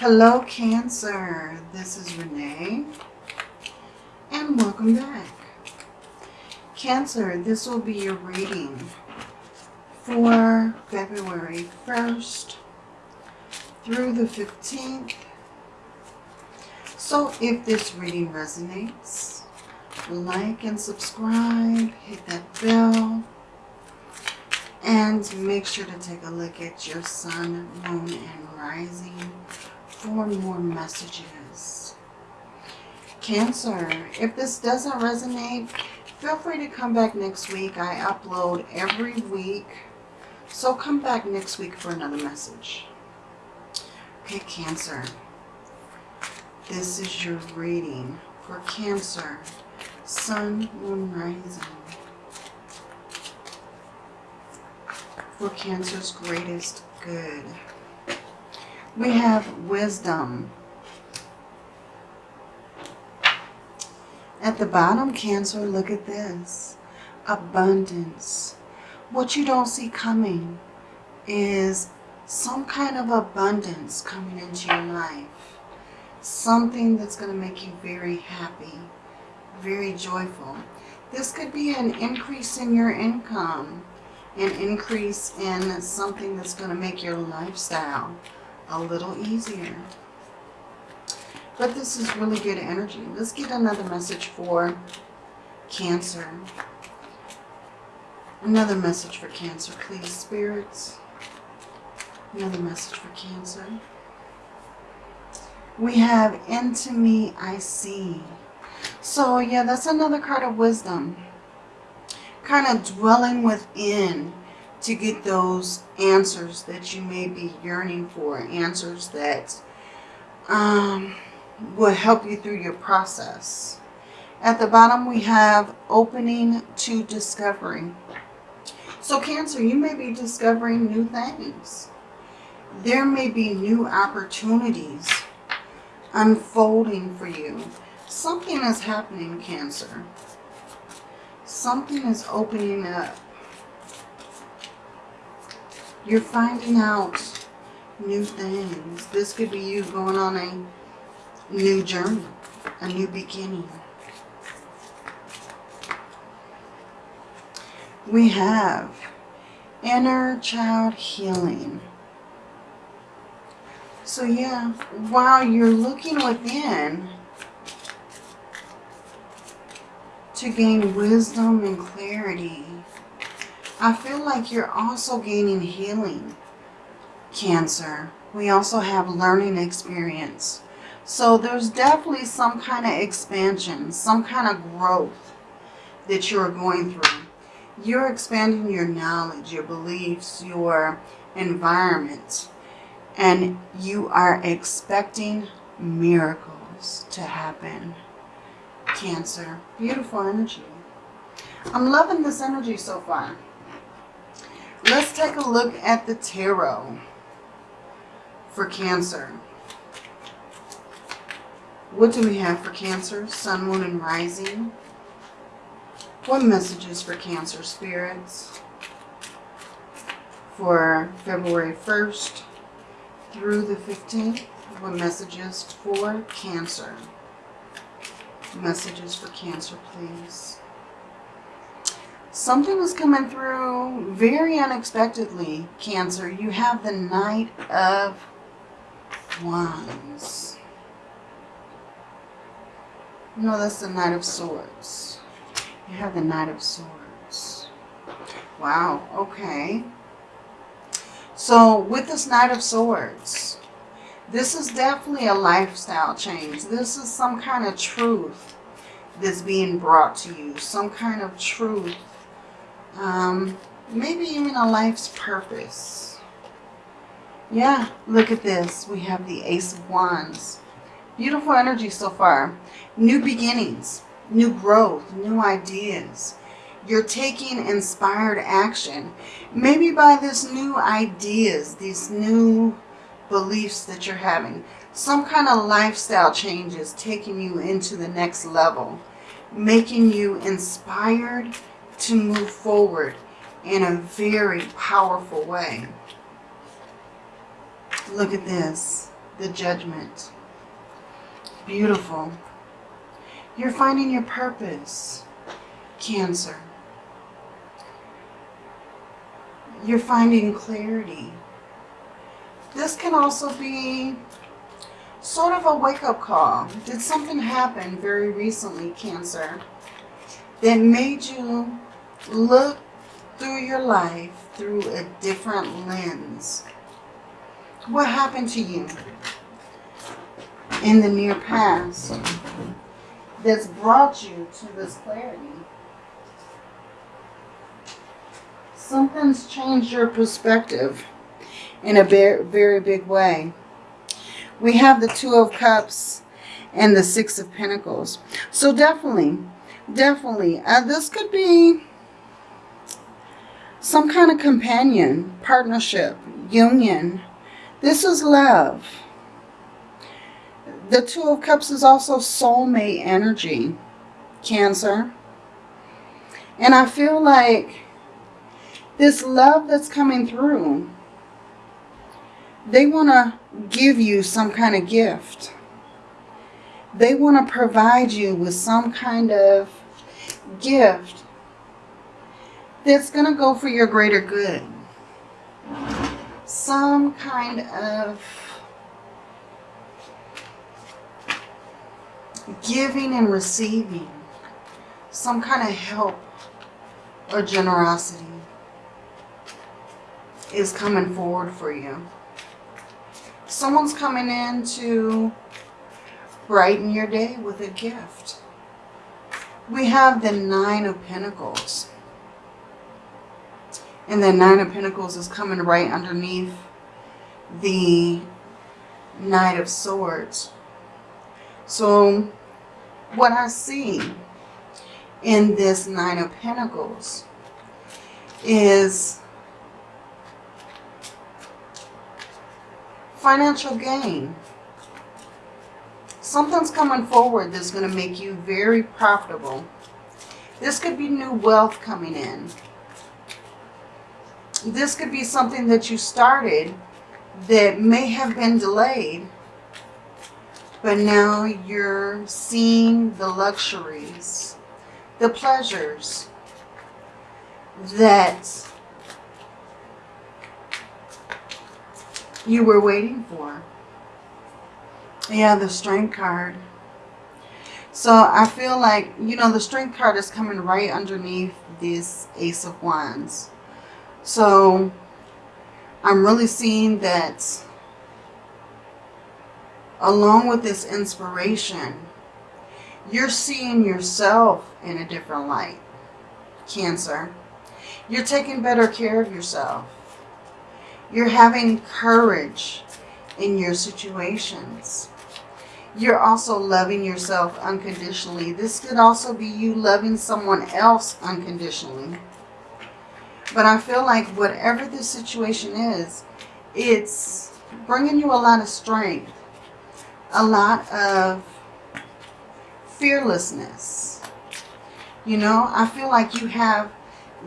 Hello, Cancer. This is Renee, and welcome back. Cancer, this will be your reading for February 1st through the 15th. So if this reading resonates, like and subscribe, hit that bell, and make sure to take a look at your sun, moon, and rising for more messages. Cancer, if this doesn't resonate, feel free to come back next week. I upload every week. So come back next week for another message. Okay, Cancer. This is your reading for Cancer. Sun, Moon, Rising. For Cancer's greatest good. We have wisdom. At the bottom, Cancer, look at this. Abundance. What you don't see coming is some kind of abundance coming into your life. Something that's going to make you very happy, very joyful. This could be an increase in your income, an increase in something that's going to make your lifestyle a little easier. But this is really good energy. Let's get another message for Cancer. Another message for Cancer, please, spirits. Another message for Cancer. We have Into Me I See. So, yeah, that's another card of wisdom. Kind of dwelling within to get those answers that you may be yearning for. Answers that um, will help you through your process. At the bottom we have opening to discovering. So Cancer, you may be discovering new things. There may be new opportunities unfolding for you. Something is happening, Cancer. Something is opening up you're finding out new things. This could be you going on a new journey, a new beginning. We have inner child healing. So yeah, while you're looking within to gain wisdom and clarity, I feel like you're also gaining healing, Cancer. We also have learning experience. So there's definitely some kind of expansion, some kind of growth that you're going through. You're expanding your knowledge, your beliefs, your environment. And you are expecting miracles to happen. Cancer. Beautiful energy. I'm loving this energy so far. Let's take a look at the tarot for Cancer. What do we have for Cancer? Sun, Moon, and Rising. What messages for Cancer spirits for February 1st through the 15th? What messages for Cancer? Messages for Cancer, please. Something was coming through very unexpectedly, Cancer. You have the Knight of Wands. No, that's the Knight of Swords. You have the Knight of Swords. Wow, okay. So with this Knight of Swords, this is definitely a lifestyle change. This is some kind of truth that's being brought to you. Some kind of truth um, maybe even a life's purpose. Yeah, look at this. We have the Ace of Wands. Beautiful energy so far. New beginnings, new growth, new ideas. You're taking inspired action. Maybe by this new ideas, these new beliefs that you're having. Some kind of lifestyle changes taking you into the next level. Making you inspired to move forward in a very powerful way. Look at this. the judgment. Beautiful. You're finding your purpose, Cancer. You're finding clarity. This can also be sort of a wake-up call. Did something happen very recently, Cancer, that made you look through your life through a different lens? What happened to you in the near past that's brought you to this clarity? Something's changed your perspective in a very, very big way. We have the Two of Cups and the Six of Pentacles. So definitely, definitely, uh, this could be some kind of companion, partnership, union. This is love. The Two of Cups is also soulmate energy, Cancer. And I feel like this love that's coming through, they want to give you some kind of gift. They want to provide you with some kind of gift that's going to go for your greater good. Some kind of giving and receiving. Some kind of help or generosity is coming forward for you. Someone's coming in to brighten your day with a gift. We have the Nine of Pentacles. And then Nine of Pentacles is coming right underneath the Knight of Swords. So what I see in this Nine of Pentacles is financial gain. Something's coming forward that's going to make you very profitable. This could be new wealth coming in. This could be something that you started that may have been delayed, but now you're seeing the luxuries, the pleasures that you were waiting for. Yeah, the strength card. So I feel like, you know, the strength card is coming right underneath this Ace of Wands. So I'm really seeing that along with this inspiration, you're seeing yourself in a different light, Cancer. You're taking better care of yourself. You're having courage in your situations. You're also loving yourself unconditionally. This could also be you loving someone else unconditionally. But I feel like whatever the situation is, it's bringing you a lot of strength, a lot of fearlessness. You know, I feel like you have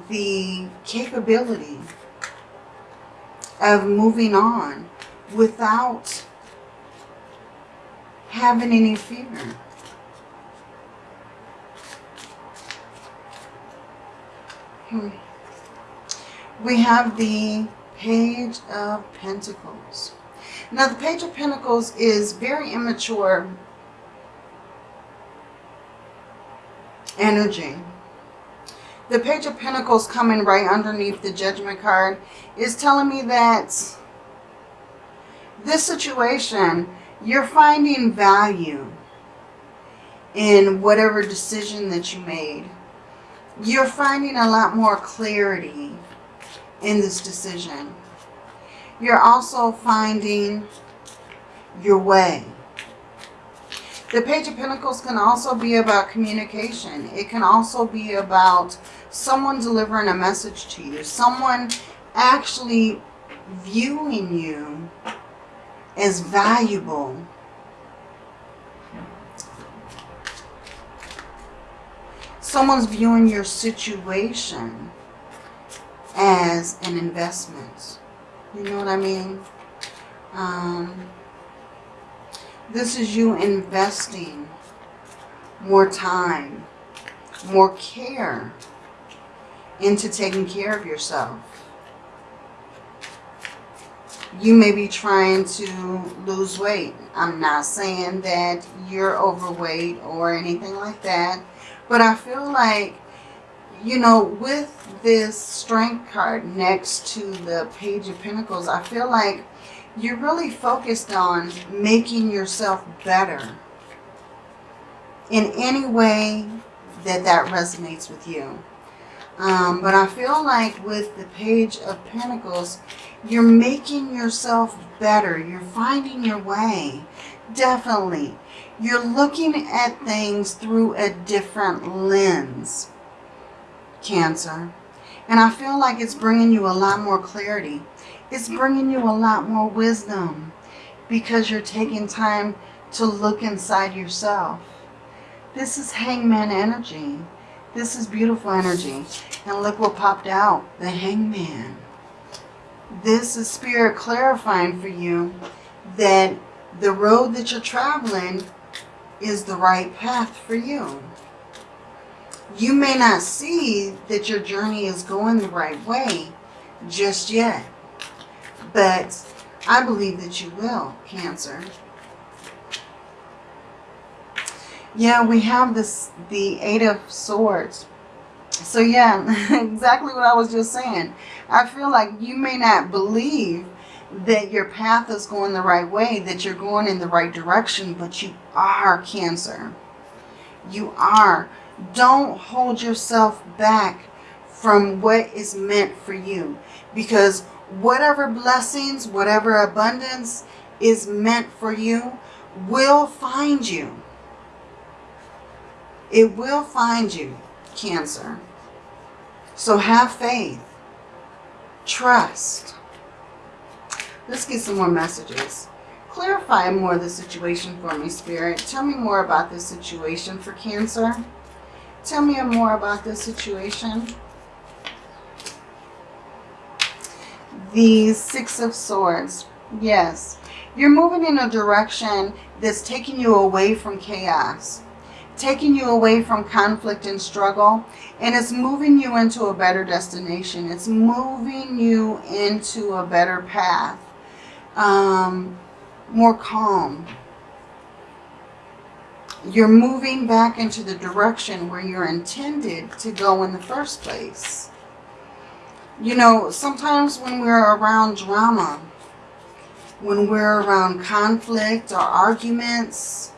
the capability of moving on without having any fear. Hmm. We have the Page of Pentacles. Now the Page of Pentacles is very immature energy. The Page of Pentacles coming right underneath the Judgment card is telling me that this situation, you're finding value in whatever decision that you made. You're finding a lot more clarity in this decision. You're also finding your way. The Page of Pentacles can also be about communication. It can also be about someone delivering a message to you. Someone actually viewing you as valuable. Someone's viewing your situation as an investment. You know what I mean? Um, This is you investing more time, more care into taking care of yourself. You may be trying to lose weight. I'm not saying that you're overweight or anything like that. But I feel like, you know, with this strength card next to the Page of Pentacles, I feel like you're really focused on making yourself better in any way that that resonates with you. Um, but I feel like with the Page of Pentacles, you're making yourself better. You're finding your way. Definitely. You're looking at things through a different lens, Cancer. And I feel like it's bringing you a lot more clarity. It's bringing you a lot more wisdom because you're taking time to look inside yourself. This is hangman energy. This is beautiful energy. And look what popped out. The hangman. This is spirit clarifying for you that the road that you're traveling is the right path for you. You may not see that your journey is going the right way just yet. But I believe that you will, Cancer. Yeah, we have this the Eight of Swords. So yeah, exactly what I was just saying. I feel like you may not believe that your path is going the right way, that you're going in the right direction, but you are Cancer. You are. Don't hold yourself back from what is meant for you. Because whatever blessings, whatever abundance is meant for you will find you. It will find you, Cancer. So have faith. Trust. Let's get some more messages. Clarify more of the situation for me, Spirit. Tell me more about this situation for Cancer. Tell me more about this situation. The Six of Swords. Yes. You're moving in a direction that's taking you away from chaos taking you away from conflict and struggle, and it's moving you into a better destination. It's moving you into a better path, um, more calm. You're moving back into the direction where you're intended to go in the first place. You know, sometimes when we're around drama, when we're around conflict or arguments,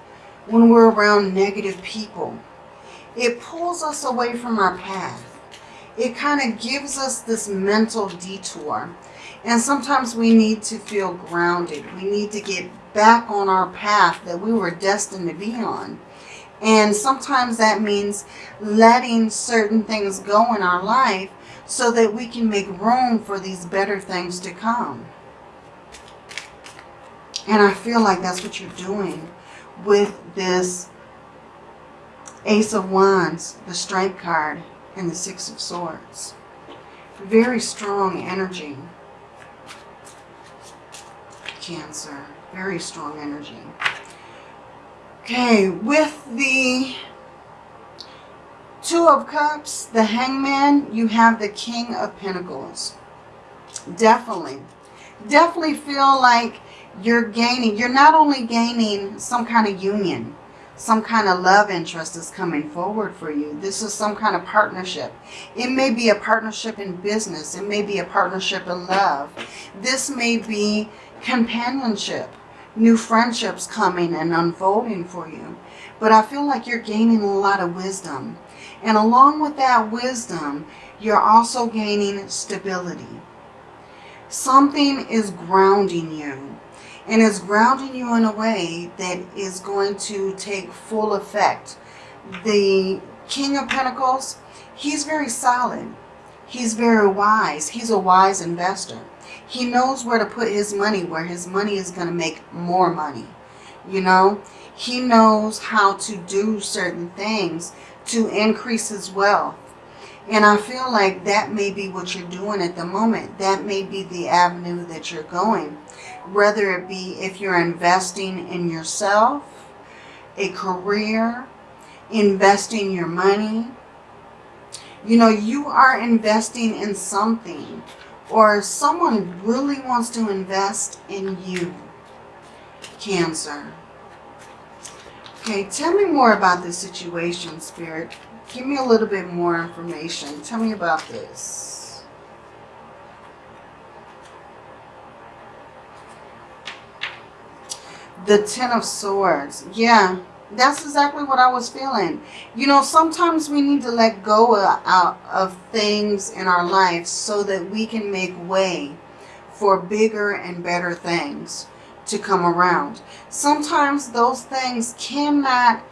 when we're around negative people. It pulls us away from our path. It kind of gives us this mental detour. And sometimes we need to feel grounded. We need to get back on our path that we were destined to be on. And sometimes that means letting certain things go in our life so that we can make room for these better things to come. And I feel like that's what you're doing with this Ace of Wands, the Strength card, and the Six of Swords. Very strong energy. Cancer. Very strong energy. Okay, with the Two of Cups, the Hangman, you have the King of Pentacles. Definitely. Definitely feel like you're gaining, you're not only gaining some kind of union, some kind of love interest is coming forward for you. This is some kind of partnership. It may be a partnership in business. It may be a partnership in love. This may be companionship, new friendships coming and unfolding for you. But I feel like you're gaining a lot of wisdom. And along with that wisdom, you're also gaining stability. Something is grounding you and is grounding you in a way that is going to take full effect. The King of Pentacles, he's very solid. He's very wise. He's a wise investor. He knows where to put his money, where his money is going to make more money. You know, he knows how to do certain things to increase his wealth. And I feel like that may be what you're doing at the moment. That may be the avenue that you're going whether it be if you're investing in yourself, a career, investing your money. You know, you are investing in something or someone really wants to invest in you, Cancer. Okay, tell me more about this situation, Spirit. Give me a little bit more information. Tell me about this. The Ten of Swords. Yeah, that's exactly what I was feeling. You know, sometimes we need to let go of, uh, of things in our life so that we can make way for bigger and better things to come around. Sometimes those things cannot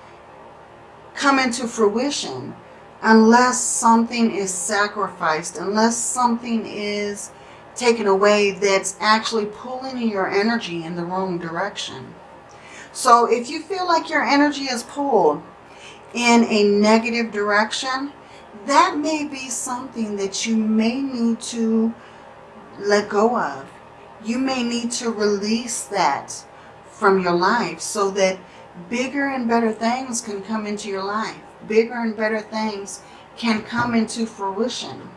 come into fruition unless something is sacrificed, unless something is taken away that's actually pulling your energy in the wrong direction. So if you feel like your energy is pulled in a negative direction, that may be something that you may need to let go of you may need to release that from your life so that bigger and better things can come into your life. Bigger and better things can come into fruition.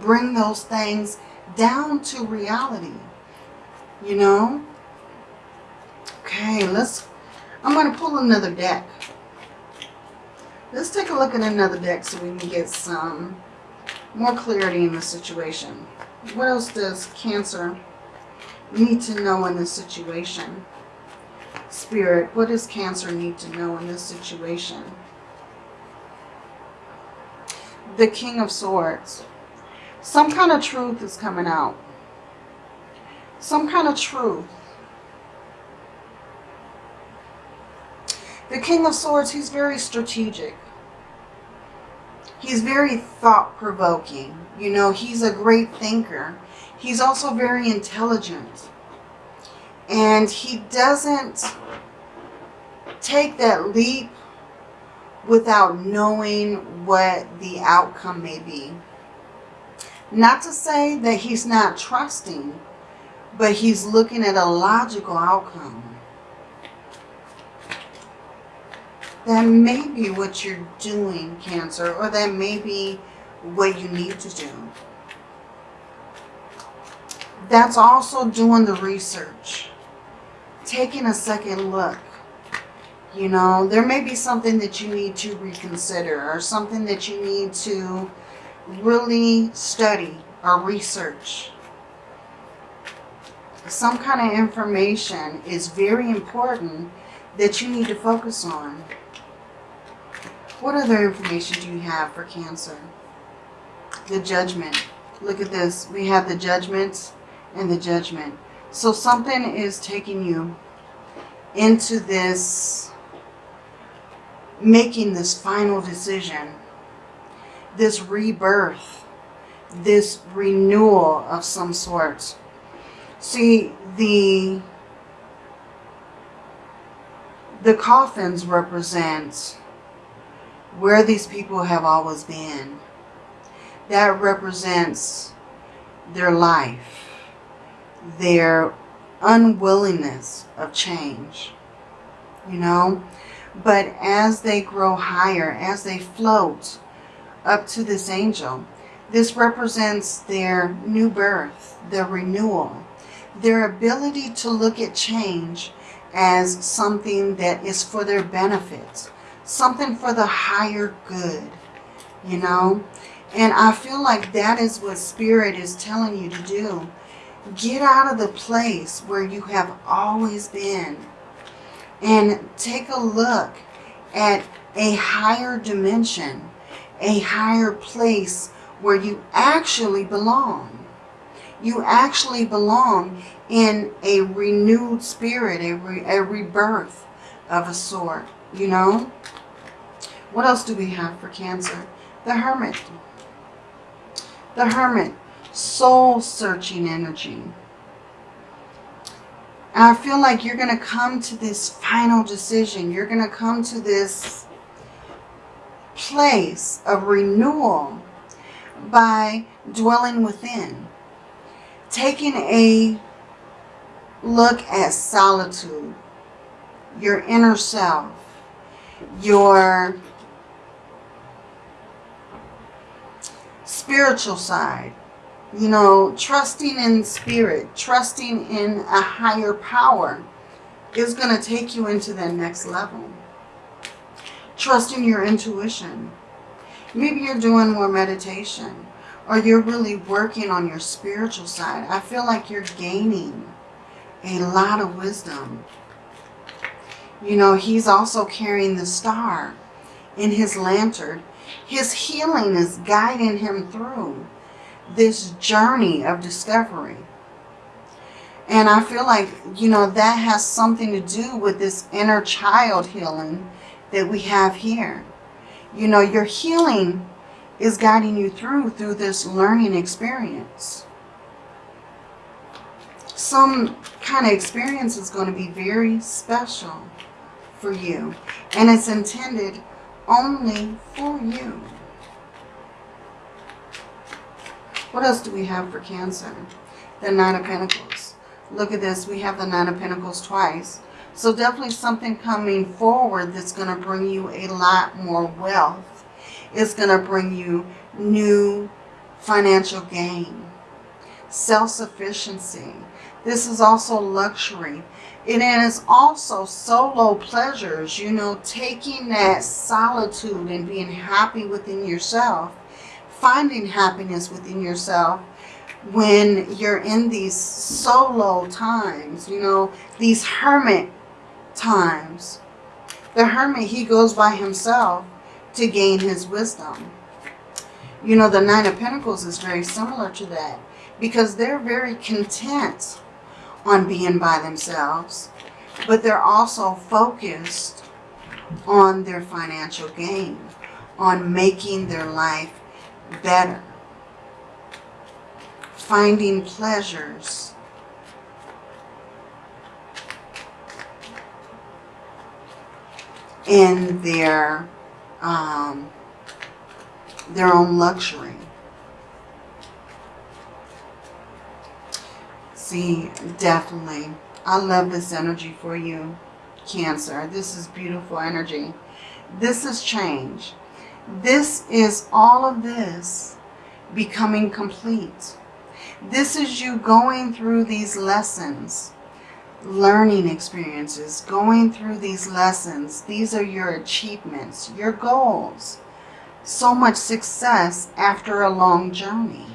Bring those things down to reality. You know? Okay, let's, I'm going to pull another deck. Let's take a look at another deck so we can get some more clarity in the situation. What else does Cancer need to know in this situation? Spirit, what does Cancer need to know in this situation? The King of Swords. Some kind of truth is coming out. Some kind of truth. The King of Swords, he's very strategic. He's very thought-provoking. You know, he's a great thinker. He's also very intelligent. And he doesn't take that leap without knowing what the outcome may be. Not to say that he's not trusting, but he's looking at a logical outcome. That may be what you're doing, Cancer, or that may be what you need to do that's also doing the research. Taking a second look. You know, there may be something that you need to reconsider or something that you need to really study or research. Some kind of information is very important that you need to focus on. What other information do you have for Cancer? The judgment. Look at this. We have the judgments and the judgment. So something is taking you into this, making this final decision, this rebirth, this renewal of some sort. See, the, the coffins represent where these people have always been. That represents their life their unwillingness of change, you know. But as they grow higher, as they float up to this angel, this represents their new birth, their renewal, their ability to look at change as something that is for their benefit, something for the higher good, you know. And I feel like that is what Spirit is telling you to do Get out of the place where you have always been and take a look at a higher dimension, a higher place where you actually belong. You actually belong in a renewed spirit, a, re a rebirth of a sort, you know? What else do we have for Cancer? The Hermit. The Hermit soul-searching energy. I feel like you're going to come to this final decision. You're going to come to this place of renewal by dwelling within. Taking a look at solitude, your inner self, your spiritual side, you know, trusting in spirit, trusting in a higher power is going to take you into that next level. Trusting your intuition. Maybe you're doing more meditation or you're really working on your spiritual side. I feel like you're gaining a lot of wisdom. You know, he's also carrying the star in his lantern. His healing is guiding him through this journey of discovery. And I feel like, you know, that has something to do with this inner child healing that we have here. You know, your healing is guiding you through, through this learning experience. Some kind of experience is going to be very special for you. And it's intended only for you. What else do we have for Cancer? The Nine of Pentacles. Look at this. We have the Nine of Pentacles twice. So definitely something coming forward that's going to bring you a lot more wealth. It's going to bring you new financial gain. Self-sufficiency. This is also luxury. It is also solo pleasures, you know, taking that solitude and being happy within yourself, finding happiness within yourself when you're in these solo times, you know, these hermit times. The hermit, he goes by himself to gain his wisdom. You know, the Nine of Pentacles is very similar to that because they're very content on being by themselves, but they're also focused on their financial gain, on making their life better finding pleasures. in their um, their own luxury. See, definitely. I love this energy for you, Cancer. This is beautiful energy. This is change. This is all of this becoming complete. This is you going through these lessons, learning experiences, going through these lessons. These are your achievements, your goals. So much success after a long journey.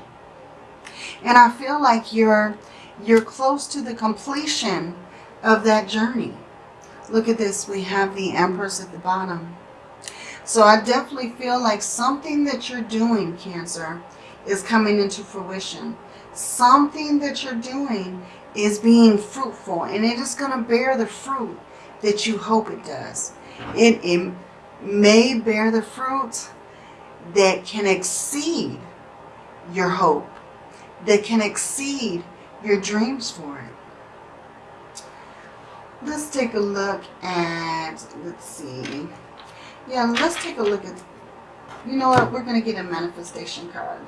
And I feel like you're, you're close to the completion of that journey. Look at this. We have the Empress at the bottom. So I definitely feel like something that you're doing, Cancer, is coming into fruition something that you're doing is being fruitful and it is going to bear the fruit that you hope it does. It, it may bear the fruit that can exceed your hope, that can exceed your dreams for it. Let's take a look at, let's see. Yeah, let's take a look at, you know what, we're going to get a manifestation card.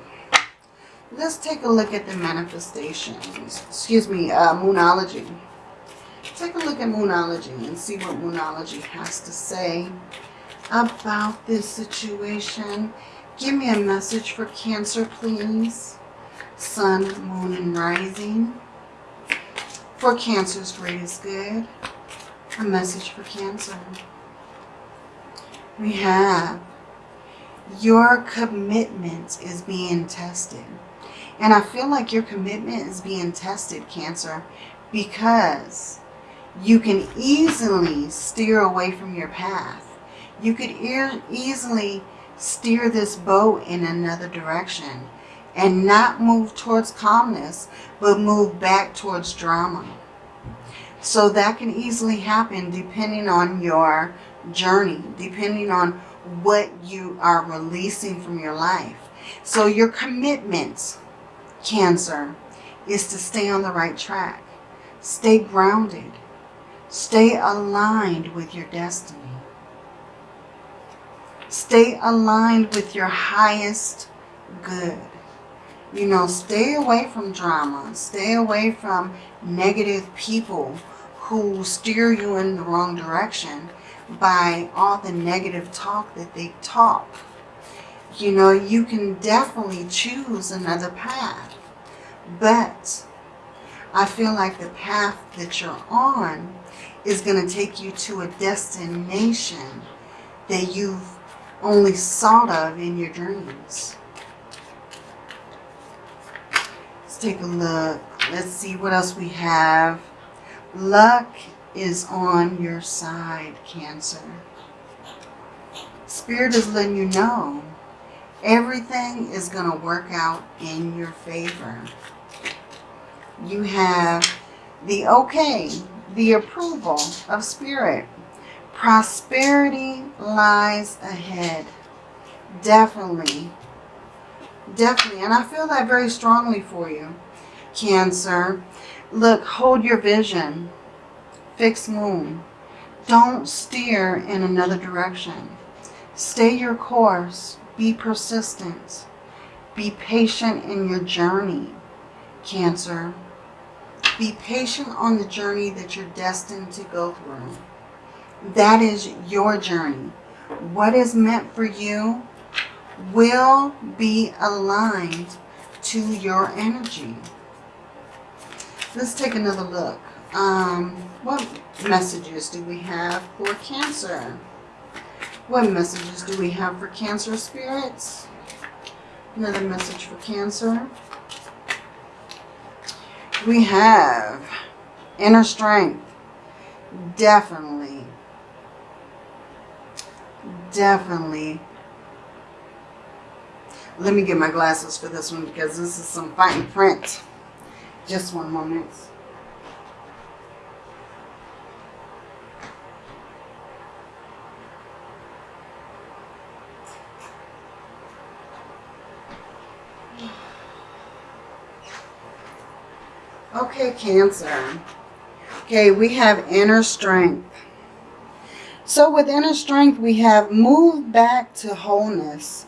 Let's take a look at the manifestations. Excuse me, uh, Moonology. Take a look at Moonology and see what Moonology has to say about this situation. Give me a message for Cancer, please. Sun, Moon, and Rising. For Cancer's greatest good. A message for Cancer. We have your commitment is being tested. And I feel like your commitment is being tested, Cancer, because you can easily steer away from your path. You could e easily steer this boat in another direction and not move towards calmness, but move back towards drama. So that can easily happen depending on your journey, depending on what you are releasing from your life. So your commitment, Cancer is to stay on the right track. Stay grounded. Stay aligned with your destiny. Stay aligned with your highest good. You know, stay away from drama. Stay away from negative people who steer you in the wrong direction by all the negative talk that they talk. You know, you can definitely choose another path. But I feel like the path that you're on is going to take you to a destination that you've only thought of in your dreams. Let's take a look. Let's see what else we have. Luck is on your side, Cancer. Spirit is letting you know everything is going to work out in your favor. You have the okay, the approval of Spirit. Prosperity lies ahead. Definitely. Definitely. And I feel that very strongly for you, Cancer. Look, hold your vision. Fixed moon. Don't steer in another direction. Stay your course. Be persistent. Be patient in your journey, Cancer. Be patient on the journey that you're destined to go through. That is your journey. What is meant for you will be aligned to your energy. Let's take another look. Um, what messages do we have for Cancer? What messages do we have for Cancer spirits? Another message for Cancer. We have inner strength. Definitely. Definitely. Let me get my glasses for this one because this is some fine print. Just one moment. Okay, Cancer. Okay, we have inner strength. So with inner strength, we have moved back to wholeness.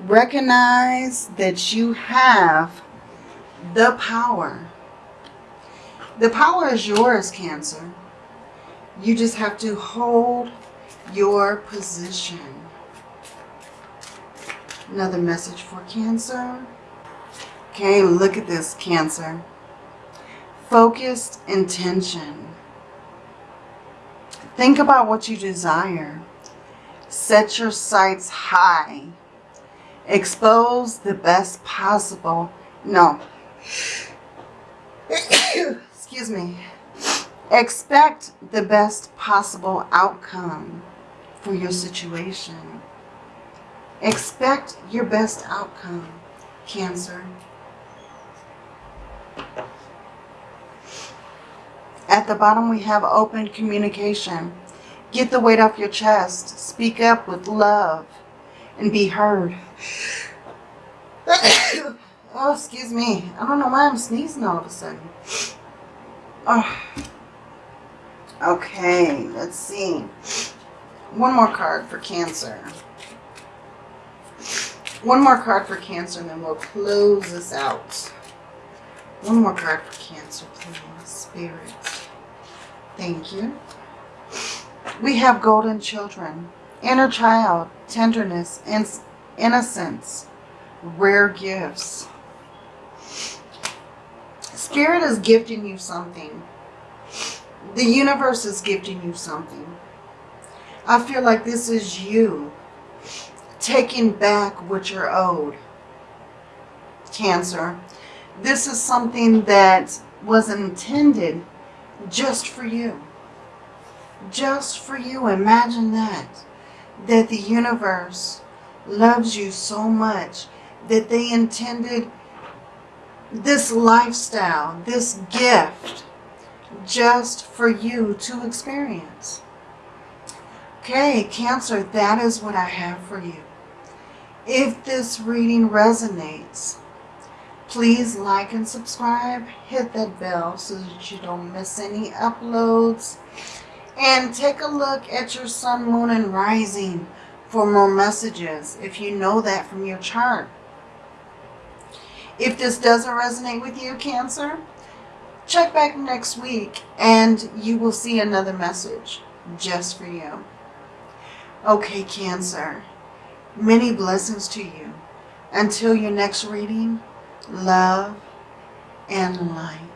Recognize that you have the power. The power is yours, Cancer. You just have to hold your position. Another message for Cancer. Okay, look at this, Cancer. Focused intention. Think about what you desire. Set your sights high. Expose the best possible. No. Excuse me. Expect the best possible outcome for your situation. Expect your best outcome, Cancer. At the bottom we have open communication. Get the weight off your chest. Speak up with love and be heard. oh, excuse me. I don't know why I'm sneezing all of a sudden. Oh. Okay, let's see. One more card for Cancer. One more card for Cancer and then we'll close this out. One more card for Cancer, please. Spirit. Thank you. We have golden children, inner child, tenderness, and innocence, rare gifts. Spirit is gifting you something. The universe is gifting you something. I feel like this is you taking back what you're owed. Cancer. This is something that was intended just for you. Just for you. Imagine that. That the universe loves you so much that they intended this lifestyle, this gift, just for you to experience. Okay, Cancer, that is what I have for you. If this reading resonates, Please like and subscribe. Hit that bell so that you don't miss any uploads. And take a look at your sun, moon, and rising for more messages if you know that from your chart. If this doesn't resonate with you, Cancer, check back next week and you will see another message just for you. Okay, Cancer, many blessings to you. Until your next reading, love and light.